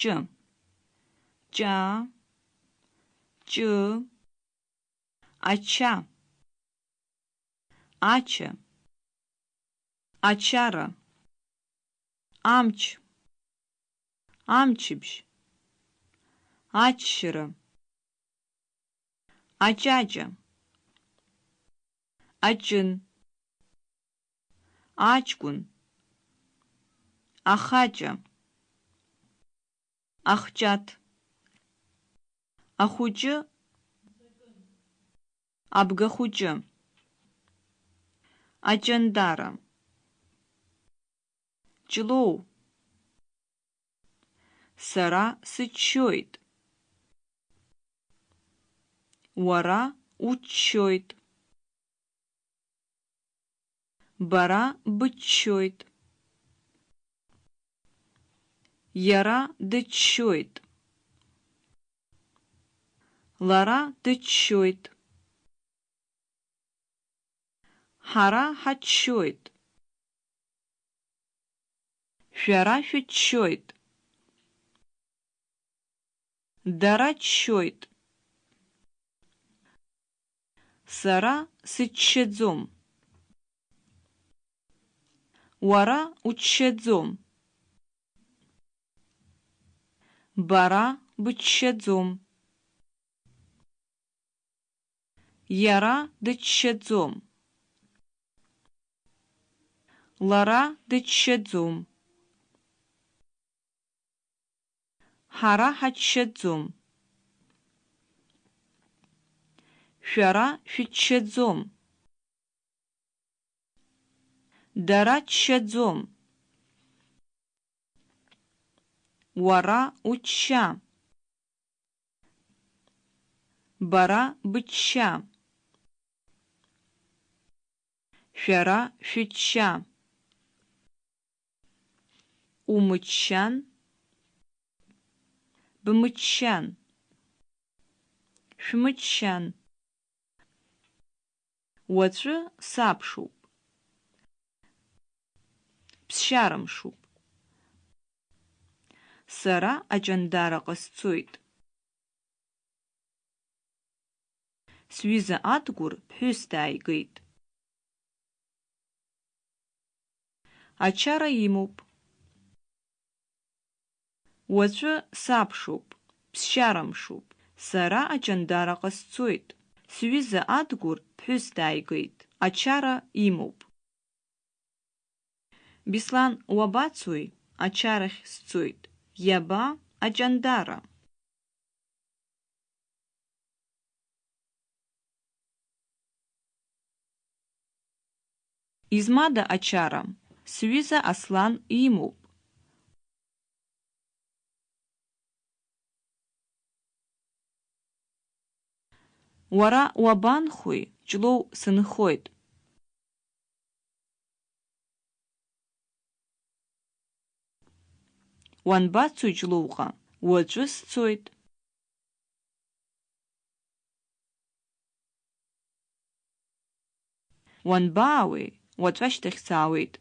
Ч. Ча. Ч. Ача. Ача. Ачара. Амч. Амчибж. Ачшыра. Ачача. Ачын. Ачкун. Ахача. Ахҷаҭ ахәыҷы абгахәыҷы аҷандара ҷлоу сара сыччоит уара уччоит бара быччоит иара дыччоит лара дыччоит ҳара ҳаччоит шәара шәыччоит дара ччоит сара сыччаӡом уара уччаӡом бара быччаӡом иара дыччаӡом лара дыччаӡом ҳара ҳаччаӡом шәара шәыччаӡом дара ччаӡом уара учча бара бычча шәара шәычча умыччан бмыччан шәмыччан уаҵәы саԥшуп ԥсшьарамшуп сара аҷандараҟа сцоит сҩыза Адгәыр ԥҳәыс дааигеит. Ачара имоуп. Уаҵәы саԥшуп ԥсшьарамшуп сара аҷандараҟа сцоит сҩыза Адгәыр ԥҳәыс дааигеит. Ачара имоуп. Беслан уабацои ачарахь сцоит. Иаба аҷандара измада ачара сҩыза Аслан имоуп Уара уабанхои? Ҷлоу сынхоит. Уанбацои Ҷлоуҟа? Уаҵәы сцоит. Уанбаауеи? Уаҵәы ашьҭахь саауеит.